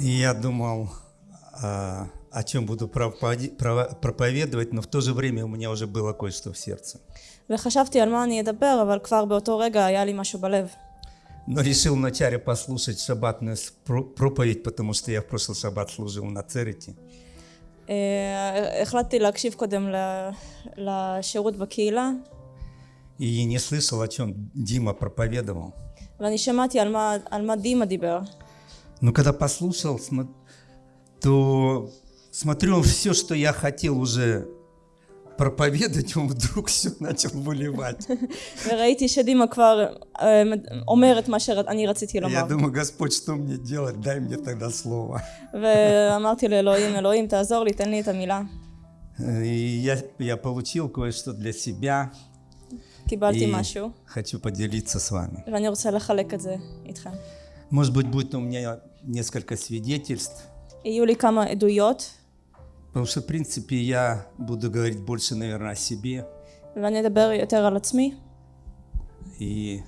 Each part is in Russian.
И я думал, а, о чем буду пропади- прово- проповедовать, но в то же время у меня уже было кое-что в сердце. וחשבתי על מה אני אדבר, אבל כבר באותו רגע היה לי משהו בלב. Но решил вначале послушать шаббатную с- про- проповедь, потому что я в прошлый шаббат служил на церити. אה, החלטתי להקשיב קודם ל- לשירות בקהילה, И не слышал, о чем Дима проповедовал. ואני שמעתי על מה, על מה דימה דיבר. Но когда послушал, смо- то смотрю, все, что я хотел уже проповедовать, он вдруг все начал выливать. וראיתי שדימה כבר אה, אומר את מה שאני רציתי Я לומר. думаю, Господь, что мне делать? Дай мне тогда слово. ואמרתי לאלוהים, אלוהים תעזור לי, תן לי את המילה. И я, я получил кое-что для себя קיבלתי и משהו, хочу поделиться с вами. ואני רוצה לחלק את זה איתכם. Может быть, будет у меня несколько свидетельств, יהיו לי כמה עדויות, потому что, в принципе, я буду говорить больше, наверное, о себе ואני אדבר יותר על עצמי, и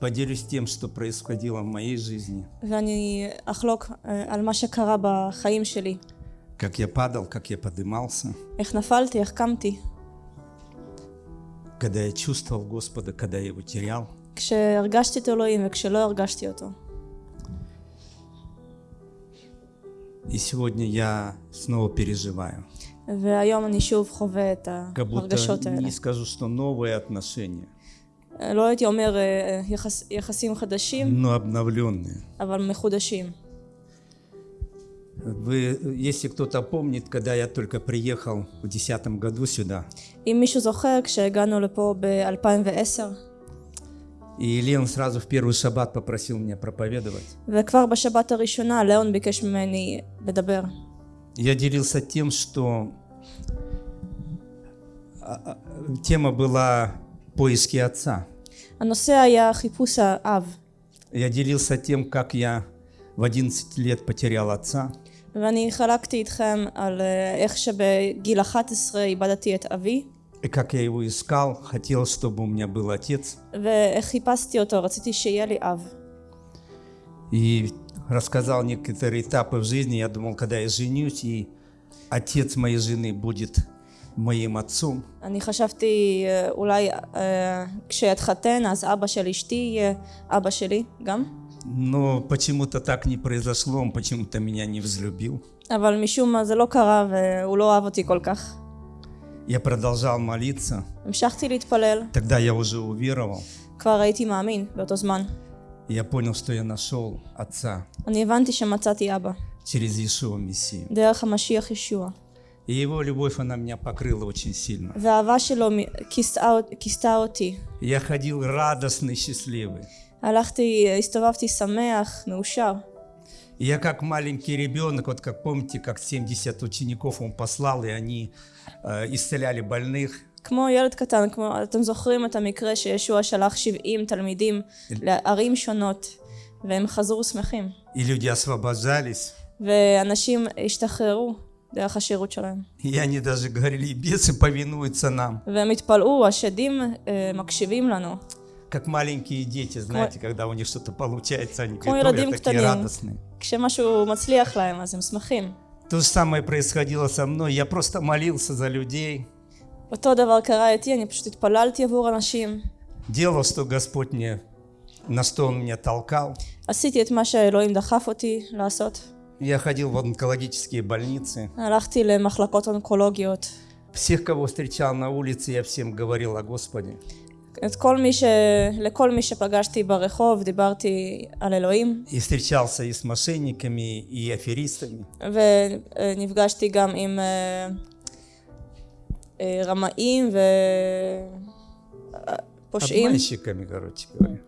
поделюсь тем, что происходило в моей жизни, ואני אחלוק אה, על מה שקרה בחיים שלי. как я падал, как я поднимался, איך נפלתי, איך קמתי. когда я чувствовал Господа, когда я его терял. כשהרגשתי את אלוהים וכשלא הרגשתי אותו. И сегодня я снова переживаю. והיום אני שוב חווה את Как будто ההרגשות האלה. не скажу, что новые отношения, לא הייתי אומר אה, יחס, יחסים חדשים, но обновленные. אבל מחודשים. Вы, если кто-то помнит, когда я только приехал в 2010 году сюда, אם מישהו זוכר, כשהגענו לפה ב-2010, и Леон сразу в первый шаббат попросил меня проповедовать, וכבר בשבת הראשונה ליאון ביקש ממני לדבר. я делился тем, что а, а, тема была поиски отца. הנושא היה חיפוש האב, Я делился тем, как я в 11 лет потерял отца, ואני חלקתי איתכם על אה, איך שבגיל 11 איבדתי את אבי, и как я его искал, хотел, чтобы у меня был отец. ואיך חיפשתי אותו, רציתי שיהיה לי אב. И рассказал некоторые этапы в жизни. Я думал, когда я женюсь, и отец моей жены будет моим отцом. אני חשבתי אה, אולי אה, כשאתחתן אז אבא של אשתי יהיה אבא שלי גם, Но почему-то так не произошло, он почему-то меня не взлюбил. אבל משום מה זה לא קרה והוא לא אהב אותי כל כך. Я продолжал молиться. המשכתי להתפלל, Тогда я уже уверовал. כבר הייתי מאמין באותו זמן. Я понял, что я нашел отца אני הבנתי שמצאתי אבא, через Иешуа Мессию. דרך המשיח ישוע. И его любовь, она меня покрыла очень сильно. והאהבה שלו מ- כיסתה כיסתה אותי. Я ходил радостный, счастливый. הלכתי, הסתובבתי שמח, מאושר. И я как маленький ребенок, вот как помните, как 70 учеников он послал, и они э, исцеляли больных. כמו ילד קטן, כמו, אתם זוכרים את המקרה שישוע שלח 70 תלמידים לערים שונות, והם חזרו שמחים. И люди освобождались. ואנשים השתחררו דרך השירות שלהם. И они даже говорили, и бесы повинуются нам. והם התפלאו, השדים אה, מקשיבים לנו. Как маленькие дети, знаете, когда у них что-то получается, они כמו говорят, «Ой, ילדים такие קטנים, радостные. כשמשהו מצליח להם אז הם שמחים. То же самое происходило со мной. Я просто молился за людей, אותו דבר קרה איתי, אני פשוט התפללתי עבור אנשים. делал, что Господь мне, на что Он меня толкал. עשיתי את מה שאלוהים דחף אותי לעשות. Я ходил в онкологические больницы. הלכתי למחלקות אונקולוגיות. Всех, кого встречал на улице, я всем говорил о Господе. את כל מי ש... לכל מי שפגשתי ברחוב דיברתי על אלוהים, И встречался и с мошенниками, и аферистами. ונפגשתי גם עם אה, אה, רמאים ופושעים, Обманщиками, короче говоря.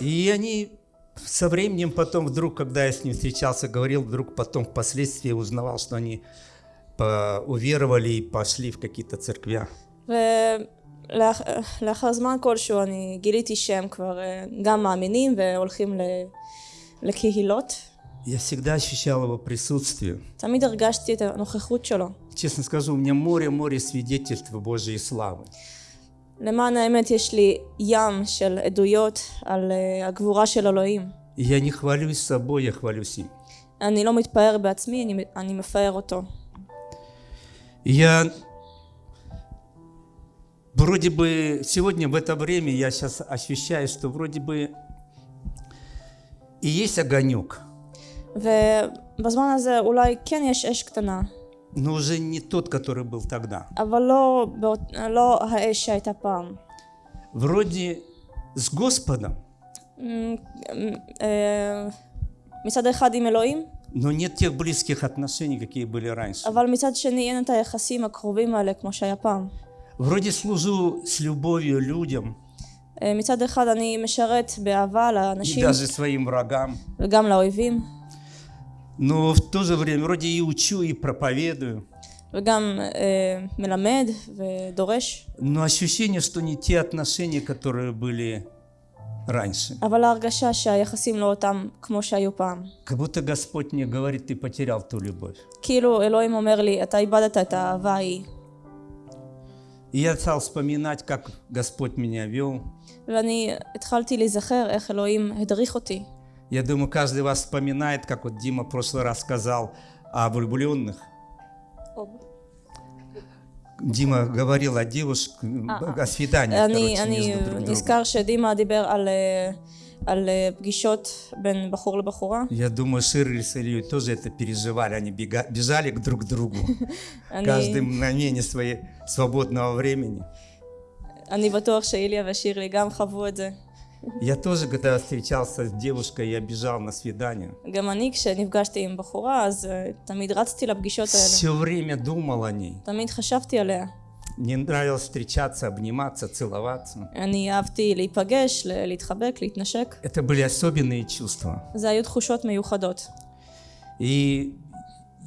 И они со временем потом вдруг, когда я с ним встречался, говорил, вдруг потом впоследствии узнавал, что они по- уверовали и пошли в какие-то церквя. ולאחר זמן כלשהו אני גיליתי שהם כבר אה, גם מאמינים והולכים ל... לקהילות. Я всегда ощущал его присутствие. תמיד הרגשתי את הנוכחות שלו. Честно скажу, у меня море-море свидетельств Божьей славы. למען האמת יש לי ים של עדויות על אה, הגבורה של אלוהים. И я не хвалюсь собой, я хвалюсь им. אני לא מתפאר בעצמי, אני, אני מפאר אותו. И Я вроде бы сегодня в это время я сейчас ощущаю, что вроде бы и есть огонек, ובזמן הזה אולי כן יש אש קטנה, но уже не тот, который был тогда. אבל לא, באות, לא האש שהייתה פעם. Вроде с Господом, אמ, אמ, אה, מצד אחד עם אלוהים, но нет тех близких отношений, какие были раньше. אבל מצד שני אין את היחסים הקרובים האלה כמו שהיה פעם. Вроде служу с любовью людям אה, מצד אחד אני משרת באהבה и לאנשים даже своим врагам, וגם לאויבים, но в то же время вроде и учу, и проповедую, וגם אה, מלמד ודורש, но ощущение, что не те отношения, которые были раньше. אבל ההרגשה שהיחסים לא אותם כמו שהיו פעם. Как будто Господь мне говорит, ты потерял ту любовь. כאילו אלוהים אומר לי, אתה איבדת את האהבה ההיא. И я стал вспоминать, как Господь меня вел. Я думаю, каждый вас вспоминает, как вот Дима в прошлый раз сказал о влюбленных. Дима говорил о девушке, о свидании, короче, между друг другом. נזכר שדימה דיבר על, אה, על אה, פגישות בין בחור לבחורה. Я думаю, Ширли с Ильей тоже это переживали. Они бега- бежали к друг другу. אני, Каждое мгновение своей свободного времени. אני בטוח שאיליה ושירלי גם חוו את זה. Я тоже, когда встречался с девушкой, я бежал на свидание. גם אני כשנפגשתי עם בחורה אז אה, תמיד רצתי לפגישות האלה. Все время думал о ней. תמיד חשבתי עליה. Мне нравилось встречаться, обниматься, целоваться. אני אהבתי להיפגש, ל- להתחבק, להתנשק. Это были особенные чувства. זה היו תחושות מיוחדות. И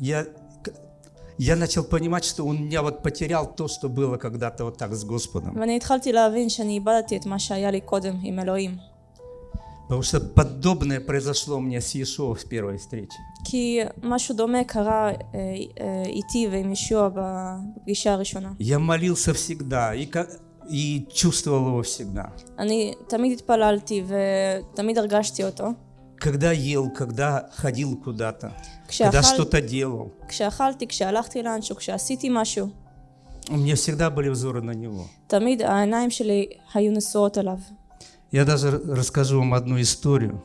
я, я начал понимать, что он меня вот потерял то, что было когда-то вот так с Господом. ואני התחלתי להבין שאני איבדתי את מה שהיה לי קודם עם אלוהים. Потому что подобное произошло мне с Иешуа в первой встрече. כי משהו דומה קרה אה, אה, איתי ועם ישוע בפגישה הראשונה. Я молился всегда и, ка- и чувствовал его всегда. אני תמיד התפללתי ותמיד הרגשתי אותו. Когда ел, когда ходил куда-то, когда כשאכל, что-то делал. כשאכלתי, כשהלכתי לאנשהו, כשעשיתי משהו, У меня всегда были взоры на него. תמיד העיניים שלי היו נשואות אליו. Я даже расскажу вам одну историю.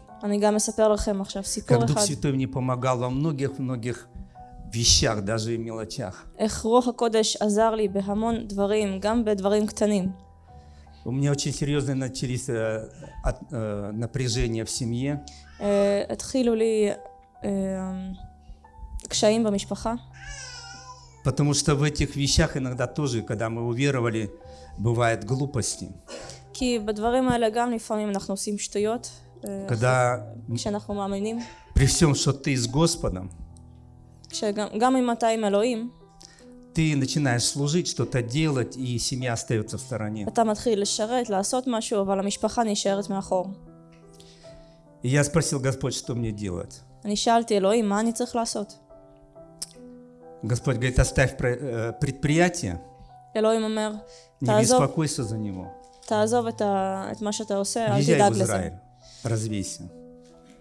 Как Дух Святой мне помогал во многих-многих вещах, даже и мелочах. У меня очень серьезное начались э, от, э, напряжение в семье. Потому что в этих вещах иногда тоже, когда мы уверовали, бывают глупости. כי בדברים האלה גם לפעמים אנחנו עושים שטויות, אה, Когда כשאנחנו מאמינים, при всем, что ты с Господом, כשגם גם אם אתה עם אלוהים, ты начинаешь служить, что-то делать, и семья остается в стороне. אתה מתחיל לשרת, לעשות משהו, אבל המשפחה נשארת מאחור. И я спросил Господь, что мне делать. אני שאלתי, אלוהים, מה אני צריך לעשות? Господь говорит, оставь про- э, предприятие, אלוהים אומר, не תעזוב, беспокойся за него. תעזוב את, ה, את מה שאתה עושה, אל Езжай תדאג в לזה. Израиль, развейся.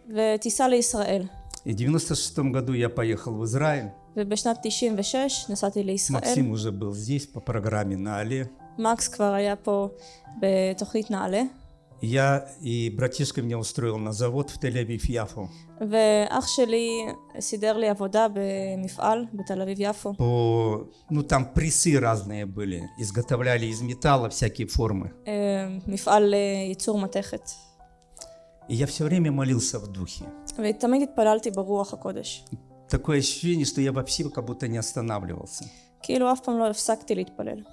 ותיסע לישראל. И в 96 году я поехал в Израиль. ובשנת 96 נסעתי לישראל. Максим уже был здесь по программе на Але. מקס כבר היה פה בתוכנית נעל"ה, Я и братишка меня устроил на завод в Тель-Авив-Яфу. ואח שלי סידר לי עבודה במפעל בתל אביב-יפו. По, ну там прессы разные были, изготовляли из металла всякие формы. אה, מפעל לייצור מתכת. И я все время молился в духе. ותמיד התפללתי ברוח הקודש. Такое ощущение, что я вообще как будто не останавливался. כאילו אף פעם לא הפסקתי להתפלל.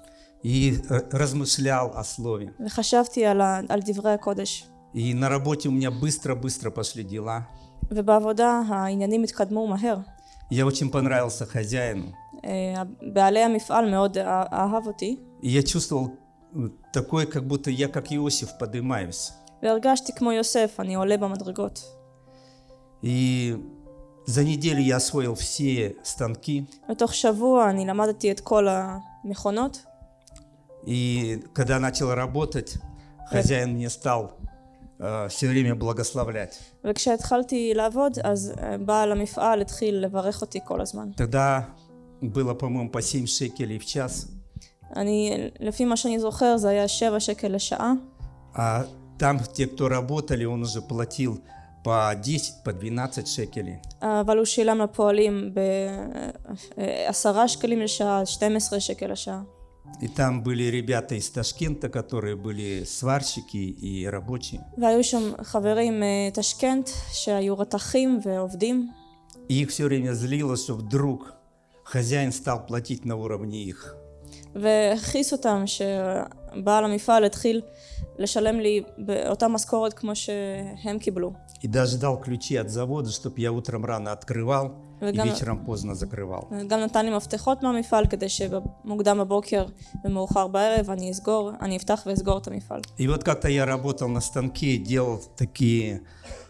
и э, размышлял о слове. И на работе у меня быстро-быстро пошли дела. Я очень понравился хозяину. И я чувствовал э, такое, как будто я, как Иосиф, поднимаюсь. И за неделю я освоил все станки. И когда начал работать, хозяин мне стал все время благословлять. וכשהתחלתי לעבוד, אז אה, בעל המפעל התחיל לברך אותי כל הזמן. Тогда было, по-моему, по 7 шекелей в час. אני, לפי מה שאני זוכר, זה היה 7 שקל לשעה, А там те, кто работали, он уже платил по 10, по 12 шекелей. אבל הוא שילם לפועלים ב-10 שקלים לשעה, 12 שקל לשעה. И там были ребята из Ташкента, которые были сварщики и рабочие. והיו שם חברים מטשקנט שהיו רתכים ועובדים, И их все время злило, что вдруг хозяин стал платить на уровне их. והכעיס אותם שבעל המפעל התחיל לשלם לי באותה משכורת כמו שהם קיבלו. И даже дал ключи от завода, чтобы я утром рано открывал и וגם- вечером поздно закрывал. גם נתן לי מפתחות מהמפעל כדי שמוקדם בבוקר ומאוחר בערב אני אסגור, אני אפתח ואסגור את המפעל. И вот как-то я работал на станке, делал такие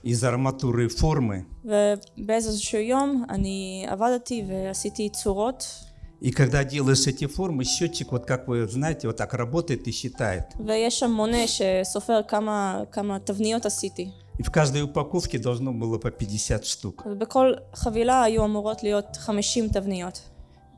из арматуры формы. ובאיזשהו יום אני עבדתי ועשיתי צורות, И когда делаешь эти формы, счетчик, вот как вы знаете, вот так работает и считает. ויש שם מונה שסופר כמה, כמה תבניות עשיתי. И в каждой упаковке должно было по 50 штук. ובכל חבילה היו אמורות להיות 50 תבניות.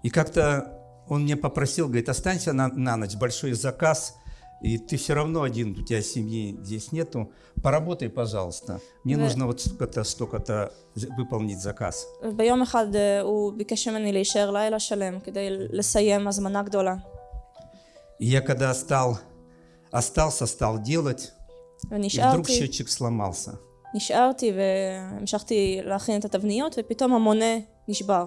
И как-то он мне попросил, говорит, останься на, на ночь, большой заказ, и ты все равно один, у тебя семьи здесь нету, поработай, пожалуйста. Мне Да. нужно вот столько-то, столько-то з- выполнить заказ. וביום אחד אה, הוא бикеш ממני להישאר לילה שלם כדי לסיים הזמנה גדולה. И я когда стал, остался, стал делать, и вдруг ונשארתי, счетчик сломался. נשארתי והמשכתי להכין את התבניות ופתאום המונה נשבר.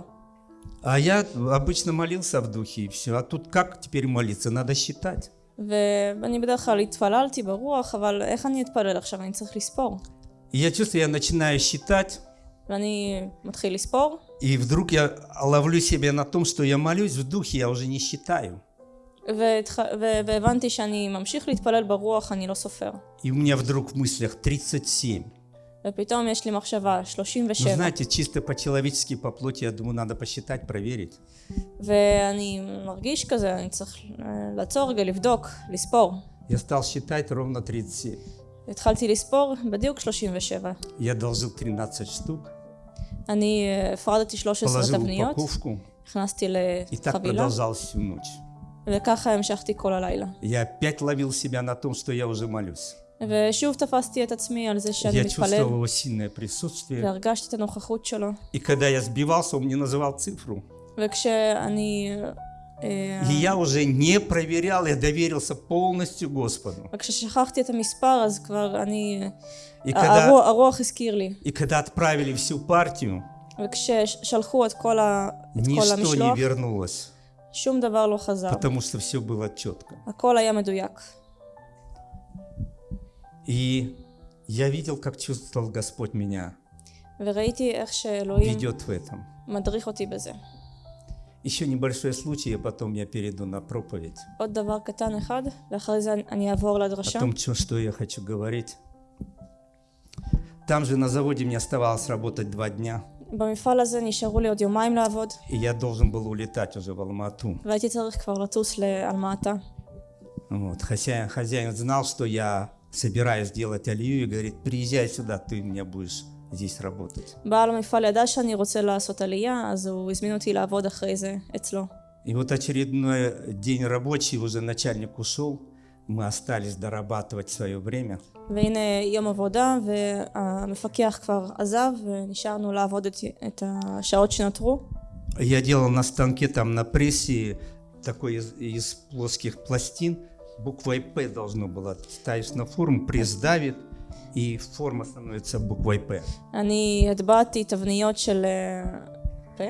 А я обычно молился в духе и все. А тут как теперь молиться? Надо считать. ואני בדרך כלל התפללתי ברוח, אבל איך אני אתפלל עכשיו? אני צריך לספור. И я чувствую, я начинаю считать, ואני מתחיל לספור, и вдруг я ловлю себя на том, что я молюсь в духе, я уже не считаю. והתח... ו... והבנתי שאני ממשיך להתפלל ברוח, אני לא סופר. И у меня вдруг в мыслях 37. ופתאום יש לי מחשבה, Ну, 37. знаете, чисто по-человечески, по плоти, я думаю, надо посчитать, проверить. ואני מרגיש כזה, אני צריך אה, לעצור רגע, לבדוק, לספור. Я стал считать ровно 37. התחלתי לספור בדיוק 37. Я должил 13 штук, אני אה, הפרדתי 13 положил תבניות, упаковку, הכנסתי и так לחבילה, продолжалось всю ночь. וככה המשכתי כל הלילה. Я опять ловил себя на том, что я уже молюсь. ושוב תפסתי את עצמי על זה שאני Я מתפלל, чувствовал его сильное присутствие. והרגשתי את הנוכחות שלו. И когда я сбивался, он мне называл цифру. וכשאני... אה, И я уже не проверял, я доверился полностью Господу. וכששכחתי את המספר אז כבר אני... И הרוח, когда, הרוח הזכיר לי. и когда отправили всю партию, וכששלחו את כל, ה, את כל ничто не המשלוח, вернулось, שום דבר לא חזר. потому что все было четко. הכל היה מדויק. И я видел, как чувствовал Господь меня, וראיתי איך שאלוהים ведет в этом. מדריך אותי בזה. Еще небольшой случай, и потом я перейду на проповедь. עוד דבר קטן אחד, ואחרי זה אני אעבור О לדרשה. том, чё- что я хочу говорить. Там же на заводе мне оставалось работать два дня, במפעל הזה נשארו לי עוד יומיים לעבוד, и я должен был улетать уже в Алмату. והייתי צריך כבר לטוס לאלמטה. Вот. Хозяин, хозяин знал, что я собираюсь делать алию, и говорит, приезжай сюда, ты у меня будешь здесь работать. בעל המפעל ידע שאני רוצה לעשות עלייה, אז הוא הזמין אותי לעבוד אחרי זה אצלו. И вот очередной день рабочий, уже начальник ушел, мы остались дорабатывать свое время. והנה יום עבודה, והמפקח כבר עזב, ונשארנו לעבוד את, את השעות שנותרו. Я делал на станке, там на прессе, такой из, из плоских пластин, буквой «П» должно было. Ставишь на форму, пресс давит, и форма становится буквой «П». אני הטבעתי תבניות של אה, פה?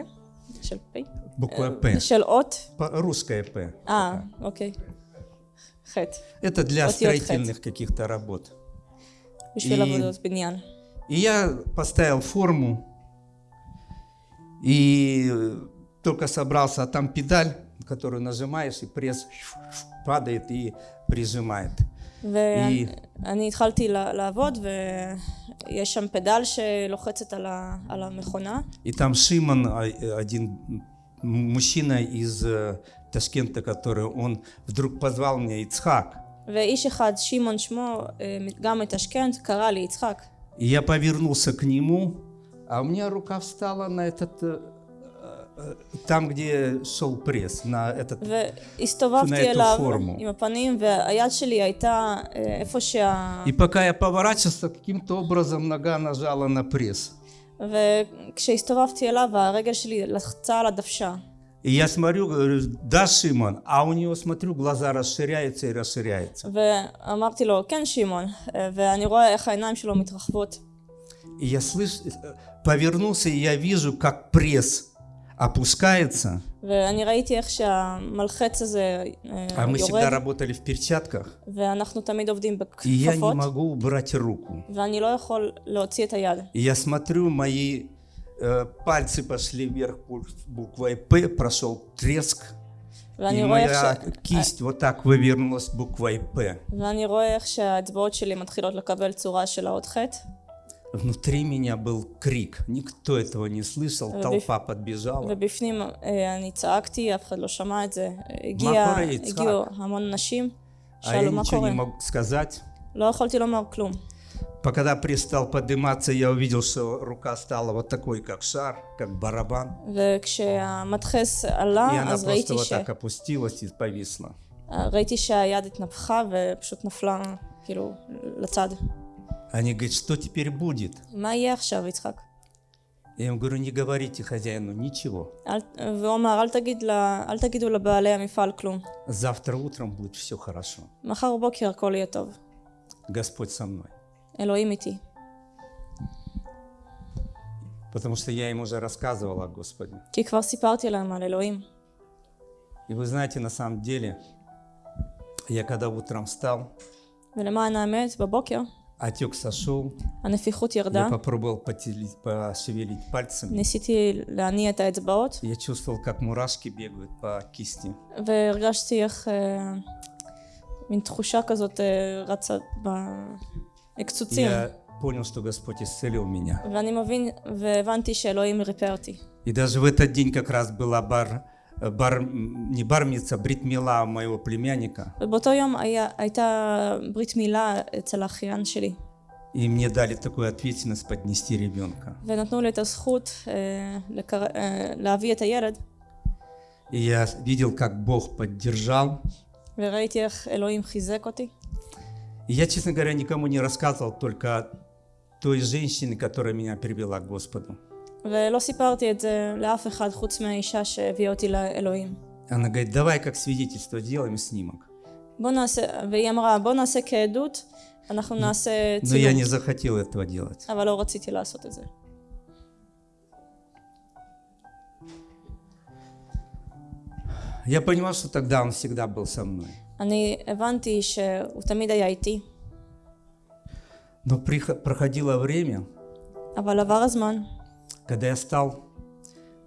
של פי? Буква «П». של אות? По- Русская «П». אה, אוקיי. חטא. Это для אותיות строительных каких-то работ. בשביל И- עבודות בניין. И я поставил форму, и э, только собрался, а там педаль, которую нажимаешь, и пресс падает и прижимает. ואני התחלתי לה- לעבוד, ויש שם פדל שלוחצת על ה- על המכונה, И там Шимон, а, э, один м- мужчина из э, Ташкента, который он вдруг позвал меня Ицхак. ואיש אחד, שמעון שמו, אה, גם מתשכן, קרא לי יצחק. И я повернулся к нему, а у меня рука встала на этот... э, э, Там, где шел пресс, на этот... והסתובבתי נטו אליו פורמו. עם הפנים, והיד שלי הייתה אה, איפה שה... И пока я поворачивался, каким-то образом нога нажала на пресс. וכשהסתובבתי אליו, הרגל שלי לחצה על הדוושה. И я смотрю, говорю, да, Шимон, а у него, смотрю, глаза расширяются и расширяются. ואמרתי לו, כן שמעון, אה, ואני רואה איך העיניים שלו מתרחבות. И я слышу, э, повернулся, и я вижу, как пресс опускается. ואני ראיתי איך שהמלחץ הזה אה, А мы всегда יורד, работали в перчатках. ואנחנו תמיד עובדים И я не בכפפות, могу убрать руку. ואני לא יכול להוציא את היד. И я смотрю, мои э, пальцы пошли вверх бу- буквой П, прошел треск. И ואני רואה איך, моя ש... кисть вот так вывернулась буквой П. ואני רואה איך שהאצבעות שלי מתחילות לקבל צורה של האות ח', Внутри меня был крик. Никто этого не слышал. Э, Толпа подбежала. ובפנים אה, אני צעקתי, אף אחד לא שמע את זה. הגיע, קורה, יצחק? הגיעו המון אנשים, А я שאלו מה ничего קורה. не мог сказать. לא יכולתי לומר כלום. Когда пресс стал подниматься, я увидел, что рука стала вот такой, как шар, как барабан. וכשהמדחס И עלה, она אז просто ראיתי, вот ש... так опустилась и повисла. ראיתי שהיד התנפחה ופשוט נפלה, כאילו, לצד. Они говорят, что теперь будет? מה יהיה עכשיו, יצחק? Я им говорю, не говорите хозяину ничего. אל... והוא אמר, אל, תגיד לה, אל תגידו לבעלי המפעל כלום. Завтра утром будет все хорошо. מחר בבוקר הכל יהיה טוב. Господь со мной. אלוהים איתי. Потому что я им уже рассказывал о Господе. כי כבר סיפרתי להם על אלוהים. И вы знаете, на самом деле, я когда утром встал, ולמען האמת, בבוקר отек сошел, הנפיחות ירדה, я попробовал потели- пошевелить пальцами. ניסיתי להניע את האצבעות, Я чувствовал, как мурашки бегают по кисти. והרגשתי איך אה, מין תחושה כזאת אה, רצה בקצוצים. Я понял, что Господь исцелил меня. ואני מבין והבנתי שאלוהים ריפא אותי. И даже в этот день как раз была бар, э, бар не бармица, бритмила моего племянника. ובאותו יום היה, הייתה ברית מילה אצל האחיין שלי, И мне дали такую ответственность поднести ребенка. ונתנו לי את הזכות אה, לקר... אה, להביא את הילד, И я видел, как Бог поддержал. וראיתי איך אלוהים חיזק אותי. И я, честно говоря, никому не рассказывал, только той женщине, которая меня привела к Господу. ולא סיפרתי את זה לאף אחד חוץ מהאישה שהביאה אותי לאלוהים. Она говорит, давай как свидетельство делаем снимок. בוא נעשה, והיא אמרה, בוא נעשה כעדות, אנחנו נעשה Но я не צילום. захотел этого делать. אבל לא רציתי לעשות את זה. Я понимал, что тогда Он всегда был со мной. אני הבנתי שהוא תמיד היה איתי, Но прихо- проходило время, אבל עבר הזמן, когда я стал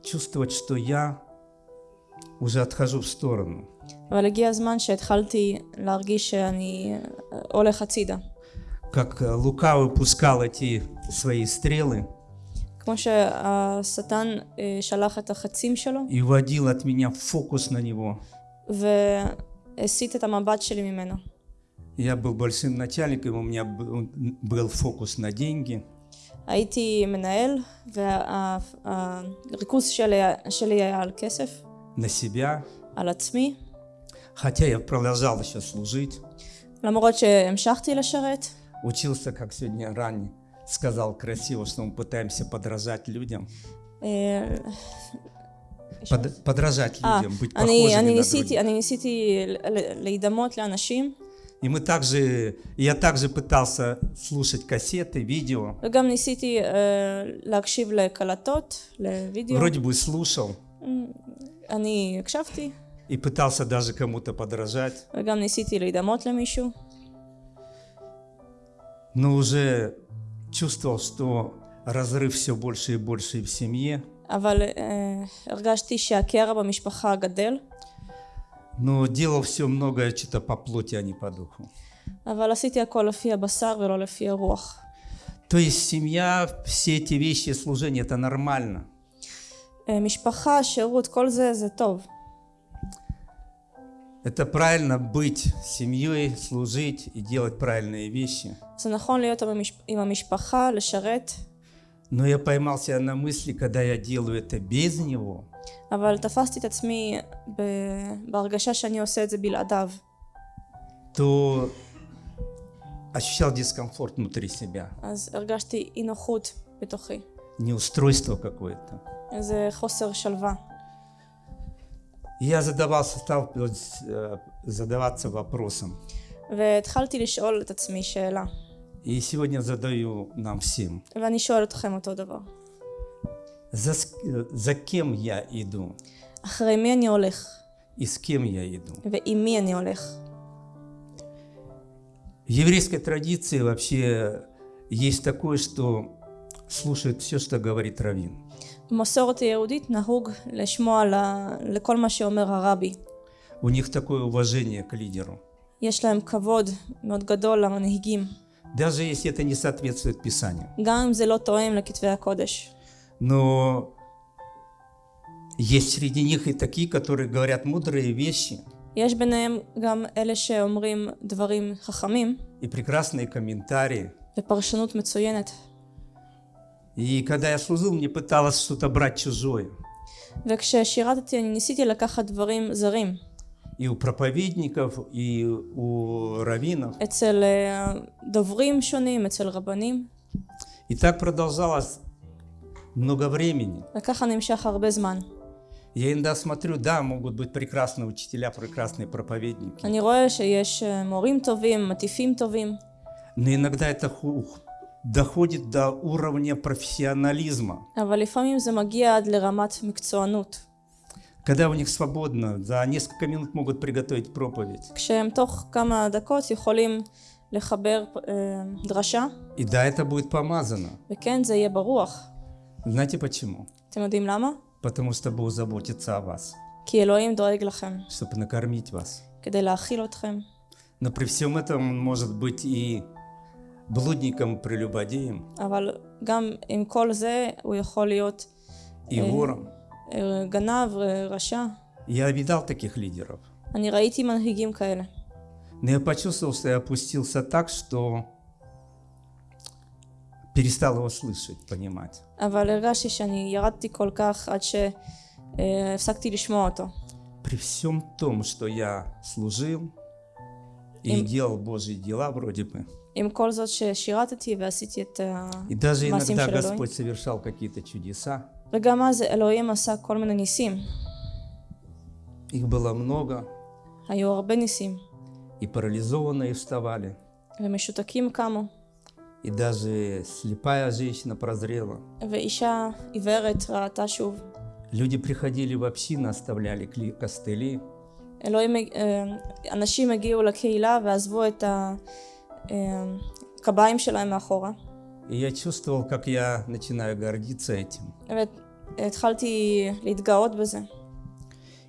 чувствовать, что я уже отхожу в сторону. אבל הגיע הזמן שהתחלתי להרגיש שאני אה, הולך הצידה. Как э, лукавый пускал эти свои стрелы כמו שהשטן אה, שלח את החצים שלו и уводил от меня фокус на него. והסיט את המבט שלי ממנו. Я был большим начальником, у меня был был фокус на деньги. הייתי מנהל והריכוז שלי, שלי היה על כסף, на себя, על עצמי, хотя я продолжал еще служить. למרות שהמשכתי לשרת, Учился, как сегодня ранее сказал красиво, что мы пытаемся подражать людям. אה, Под- подражать אה, людям, быть אני, похожими אני на ניסיתי, других. אני ניסיתי ל- ל- להידמות לאנשים, И мы также, я также пытался слушать кассеты, видео. וגם ניסיתי אה, להקשיב לקלטות, לוידאו. Вроде бы слушал אני הקשבתי, и пытался даже кому-то подражать. וגם ניסיתי להידמות למישהו, Но уже чувствовал, что разрыв все больше и больше и в семье. אבל אה, הרגשתי שהקרע במשפחה גדל, Но делал все многое что-то по плоти, а не по духу. אבל עשיתי הכל לפי הבשר ולא לפי הרוח. То есть семья, все эти вещи, служение, это нормально. אה, משפחה, שירות, כל זה זה טוב. Это правильно быть семьей, служить и делать правильные вещи. זה נכון להיות עם המש- עם המשפחה, לשרת, Но я поймал себя на мысли, когда я делаю это без него, אבל תפסתי את עצמי ב- בהרגשה שאני עושה את זה בלעדיו. то ощущал дискомфорт внутри себя, אז הרגשתי אי נוחות בתוכי, неустройство какое-то. איזה חוסר שלווה. И Я задавался, стал э, задаваться вопросом. והתחלתי לשאול את עצמי שאלה, И сегодня задаю нам всем. ואני שואל אתכם אותו דבר. За, с- э, за кем я иду? אחרי מי אני הולך? И с кем я иду? ועם מי אני הולך? В еврейской традиции вообще есть такое, что слушают все, что говорит раввин. במסורת היהודית נהוג לשמוע ל- לכל מה שאומר הרבי. У них такое уважение к лидеру. יש להם כבוד מאוד גדול למנהיגים, Даже если это не соответствует Писанию. גם אם זה לא תואם לכתבי הקודש. Но есть среди них и такие, которые говорят мудрые вещи יש ביניהם גם אלה שאומרים דברים חכמים и прекрасные комментарии. ופרשנות מצוינת. И когда я служил, мне пыталось что-то брать чужое. וכששירתתי אני ניסיתי לקחת דברים זרים И у проповедников, и у раввинов. אצל אה, דוברים שונים, אצל רבנים, И так продолжалось много времени. וככה נמשך הרבה זמן. Я иногда смотрю, да, могут быть прекрасные учителя, прекрасные проповедники. אני רואה שיש אה, מורים טובים, מטיפים טובים, Но иногда это ху- доходит до уровня профессионализма. אבל לפעמים זה מגיע עד לרמת מקצוענות. когда у них свободно, за несколько минут могут приготовить проповедь. И да, это будет помазано. Знаете почему? Потому что Бог заботится о вас. Чтобы накормить вас. Но при всем этом он может быть и блудником, прелюбодеем. И вором. אה, גנב, אה, רשע. Я видал таких лидеров. אני ראיתי מנהיגים כאלה. Но я почувствовал, что я опустился так, что перестал его слышать, понимать. אבל הרגשתי שאני ירדתי כל כך עד שהפסקתי לשמוע אותו. При всем том, что я служил и Им- делал Божьи дела вроде бы, עם כל זאת ששירתתי ועשיתי את ה... и даже מעשים иногда של אלוהים. Господь совершал какие-то чудеса, וגם אז אלוהים עשה כל מיני ניסים. их было много, היו הרבה ניסים. и парализованные вставали, ומשותקים קמו. и даже слепая женщина прозрела. ואישה עיוורת ראתה שוב. Люди приходили в общины, оставляли кли- костыли, אלוהים, אה, אנשים הגיעו לקהילה ועזבו את הקביים שלהם מאחורה. и я чувствовал, как я начинаю гордиться этим. והתחלתי להתגאות בזה.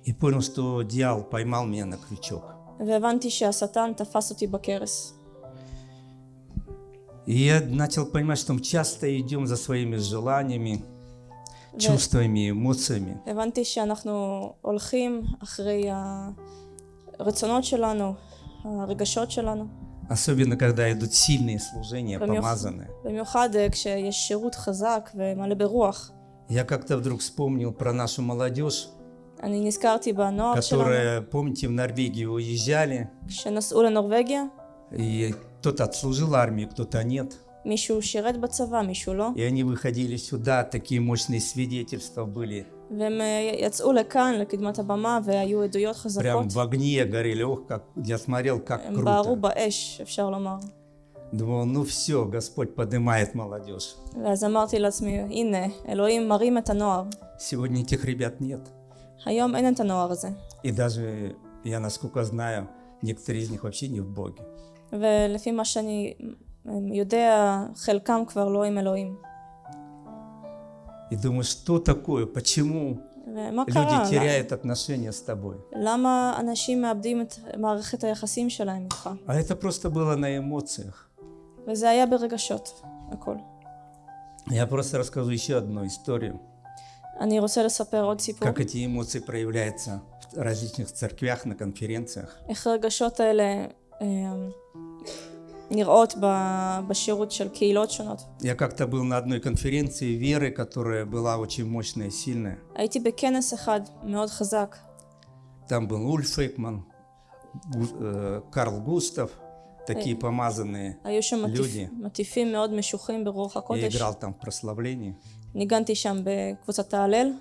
И понял, что дьявол поймал меня на крючок. והבנתי שהשטן תפס אותי בכרס. И я начал понимать, что мы часто идем за своими желаниями, ו- чувствами, эмоциями. הבנתי שאנחנו הולכים אחרי הרצונות שלנו, הרגשות שלנו. Особенно, когда идут сильные служения, помазанные. Я как-то вдруг вспомнил про нашу молодежь, которая, помните, в Норвегию уезжали, и кто-то отслужил армию, кто-то нет. И они выходили сюда, такие мощные свидетельства были. והם אה, יצאו לכאן, לקדמת הבמה, והיו עדויות חזקות. Прям в огне горели. Ох, как я смотрел, как הם בערו круто. באש, אפשר לומר. Думал, ну все, Господь поднимает молодежь. ואז אמרתי לעצמי, הנה, אלוהים מרים את הנוער. Сегодня этих ребят нет. היום אין את הנוער הזה. И даже, я насколько знаю, некоторые из них вообще не в Боге. ולפי מה שאני אה, יודע, חלקם כבר לא עם אלוהים. И думаю, что такое, почему люди теряют отношения с тобой. А это просто было на эмоциях. Я просто расскажу еще одну историю. Как эти эмоции проявляются в различных церквях, на конференциях. איך הרגשות האלה אה, נראות ב- בשירות של קהילות שונות. Я как-то был на одной конференции веры, которая была очень мощная и сильная. הייתי בכנס אחד מאוד חזק. Там был Ульф Фейкман, Гу- э, Карл Густав, такие помазанные. היו שם מטיפ, люди. מטיפים מאוד משוחים ברוח Я הקודש. играл там в прославлении. ניגנתי שם בקבוצת ההלל,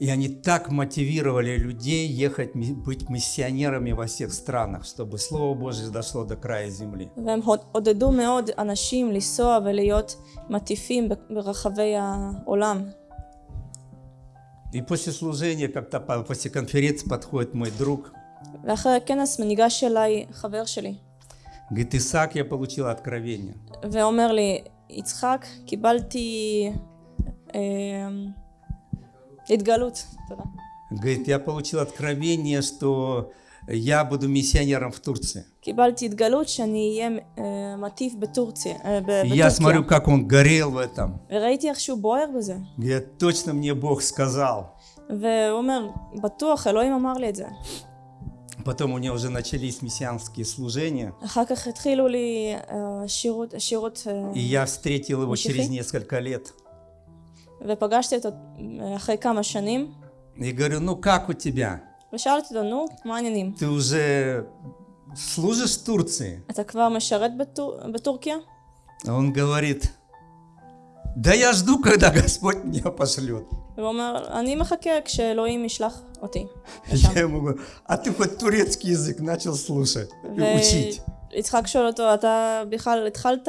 И они так мотивировали людей ехать, ми- быть миссионерами во всех странах, чтобы Слово Божье дошло до края земли. והם הוד- עודדו מאוד אנשים לנסוע ולהיות מטיפים ב- ברחבי העולם. И после служения, как-то по- после конференции подходит мой друг, ואחרי הכנס ניגש אליי חבר שלי, говорит, Исаак, я получил откровение. ואומר לי, יצחק, קיבלתי אה, התגלות. תודה. Говорит, я получил откровение, что я буду миссионером в Турции. קיבלתי התגלות שאני אהיה אה, מטיף בטורציה, אה, ב- И я смотрю, בטורקיה. как он горел в этом. וראיתי איך שהוא בוער בזה. Говорит, точно мне Бог сказал. והוא אומר, בטוח, אלוהים אמר לי את זה. Потом у него уже начались мессианские служения, אחר כך התחילו לי אה, שירות, שירות אה, и я встретил его Мчихи? через несколько лет. ופגשתי אותו אה, אחרי כמה שנים, И говорю, ну как у тебя? ושאלתי אותו, נו, מה העניינים? Ты уже служишь в Турции? אתה כבר משרת בטור... בטורקיה? А Он говорит, да я жду, когда Господь меня пошлет. והוא אומר, אני מחכה כשאלוהים ישלח אותי. לשם." Я ему говорю, а ты хоть турецкий язык начал слушать и учить? ויצחק שואל אותו, אתה בכלל התחלת